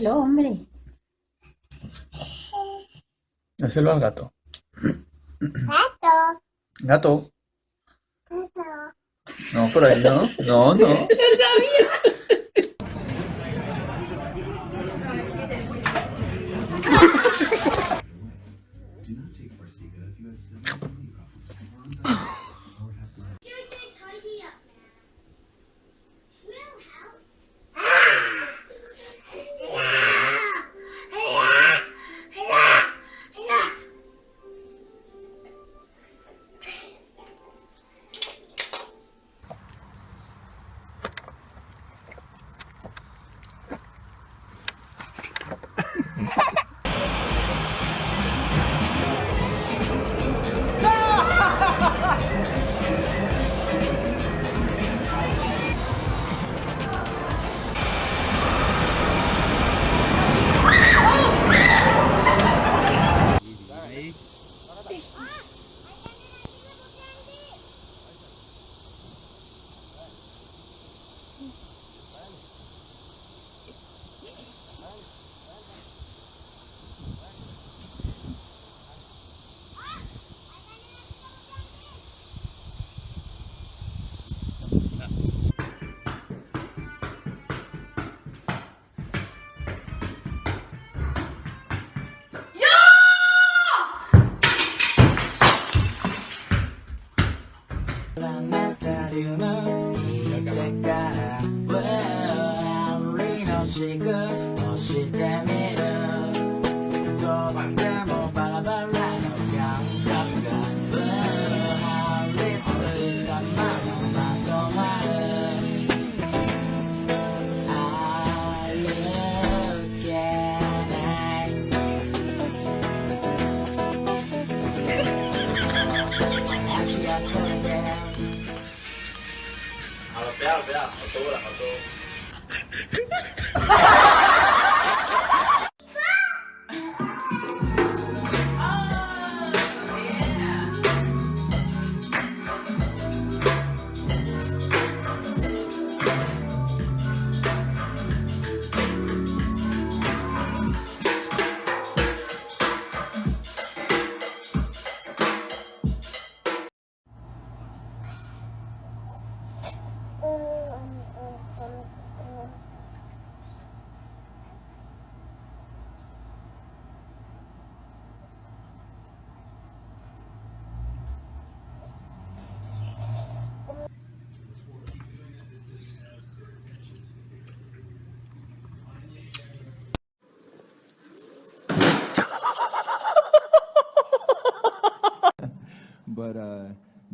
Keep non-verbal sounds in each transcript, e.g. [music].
Déjalo, hombre. Déselo al gato. Gato. Gato. Gato. No, por ahí no. No, no. [laughs] [laughs] Yeah.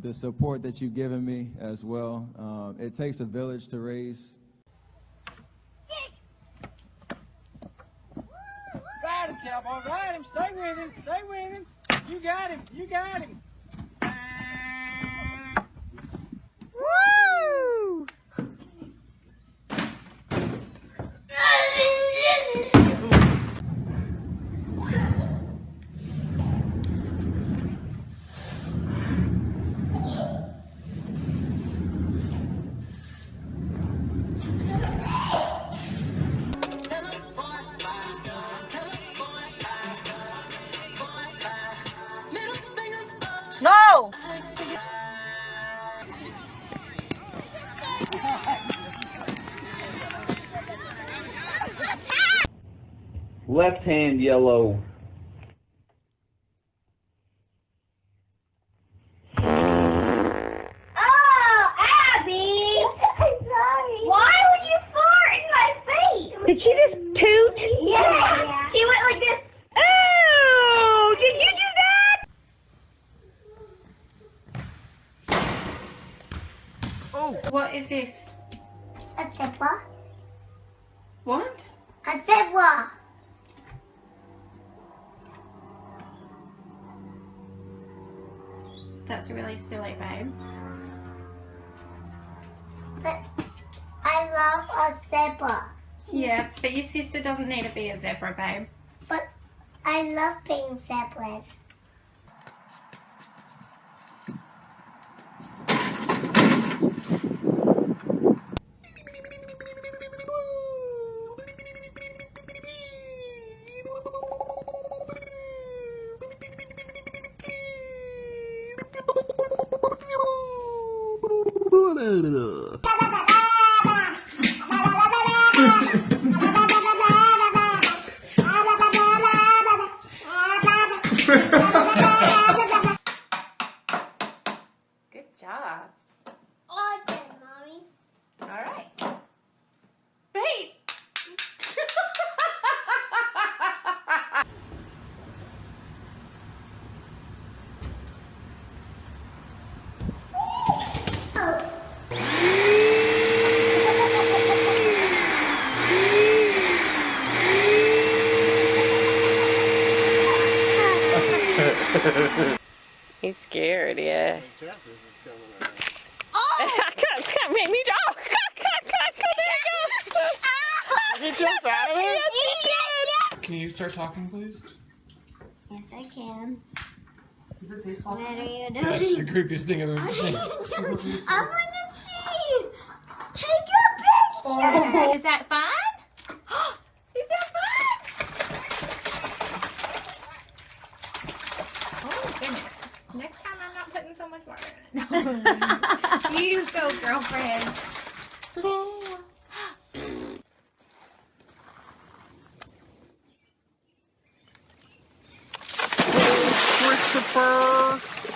The support that you've given me as well. Um, it takes a village to raise my face? Did she just toot? Yeah. She went like this. Oh! Did you do that? Oh. What is this? A zipper. What? A zipper. That's really silly, babe. But I love a zebra. Yeah, but your sister doesn't need to be a zebra, babe. But I love being zebras. ー Can you start talking, please? Yes, I can. Is it this What are you doing? That's the creepiest thing I've ever [laughs] seen. I want to see. Take your picture. Oh. Is that fun? [gasps] Is that fun? Oh, goodness. Next time I'm not putting so much water in it. [laughs] [laughs] you go, girlfriend. 안녕하세요.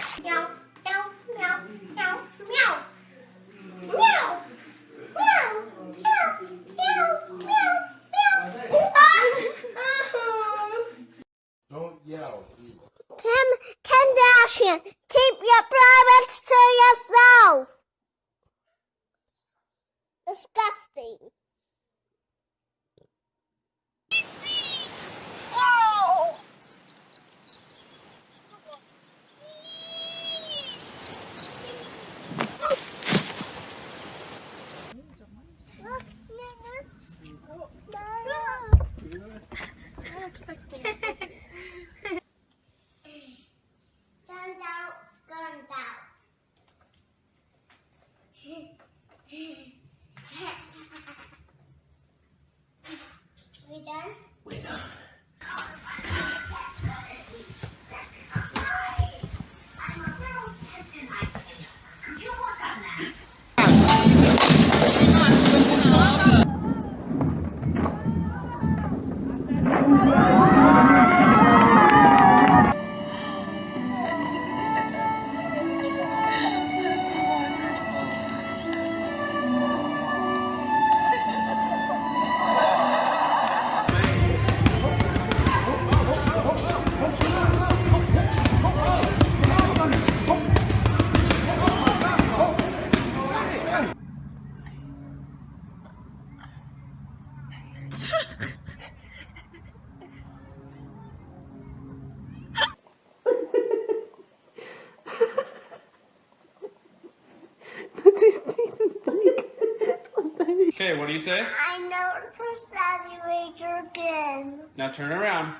You say? I know to Sally Ranger again. Now turn around.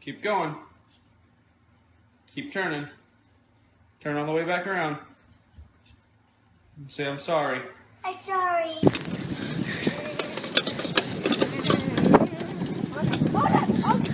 Keep going. Keep turning. Turn all the way back around. And say I'm sorry. I'm sorry. Go.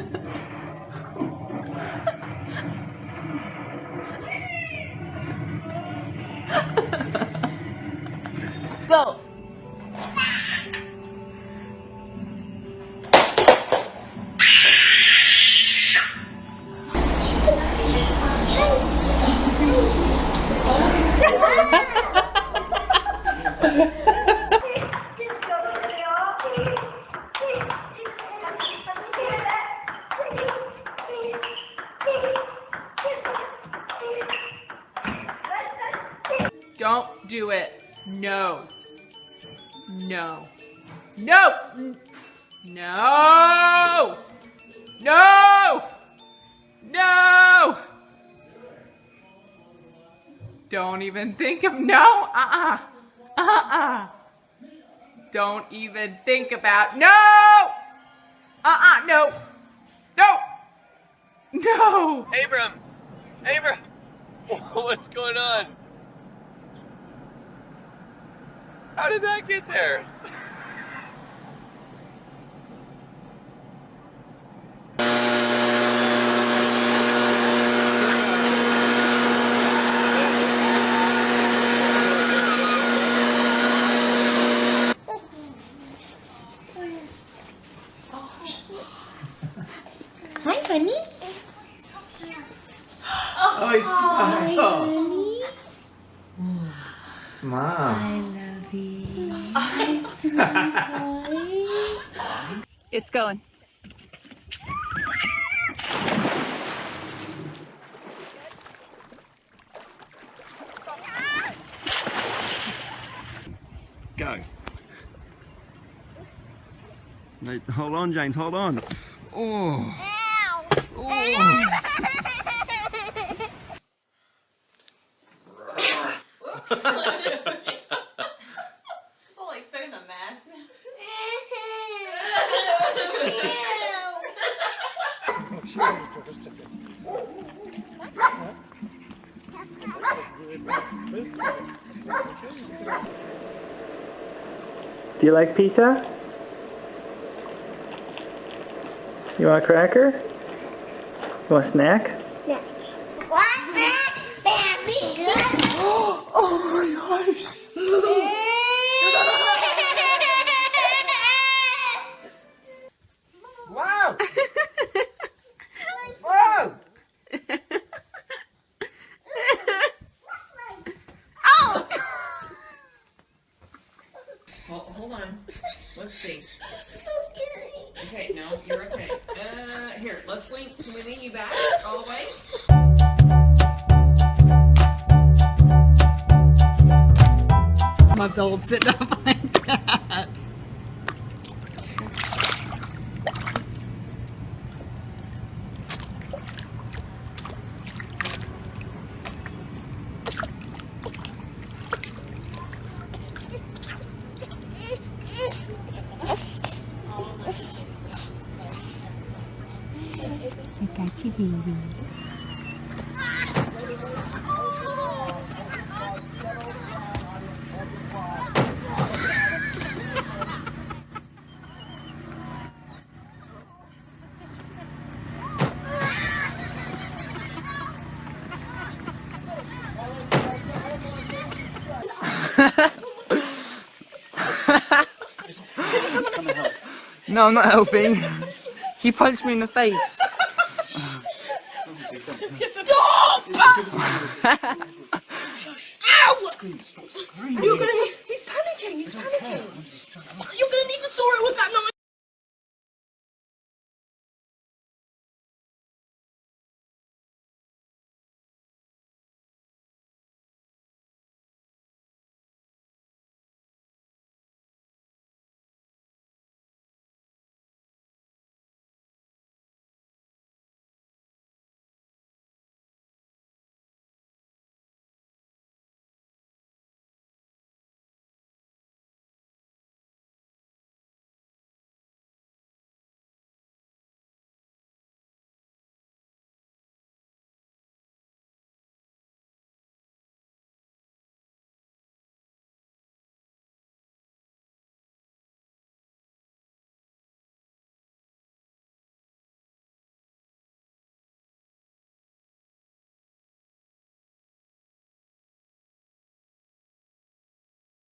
Don't do it. No. No. No! No! No! No! Don't even think of no. Uh-uh. Uh-uh. Don't even think about no. Uh-uh. No. No. No. Abram! Abram! [laughs] What's going on? How did that get there? Hi, honey. Oh, smile. Smile. [laughs] It's going. Go. No, hold on, James, hold on. Oh. Oh, [laughs] [laughs] Do you like pizza? You want a cracker? You want a snack? Build sitting up [laughs] like that. No, I'm not helping. [laughs] He punched me in the face.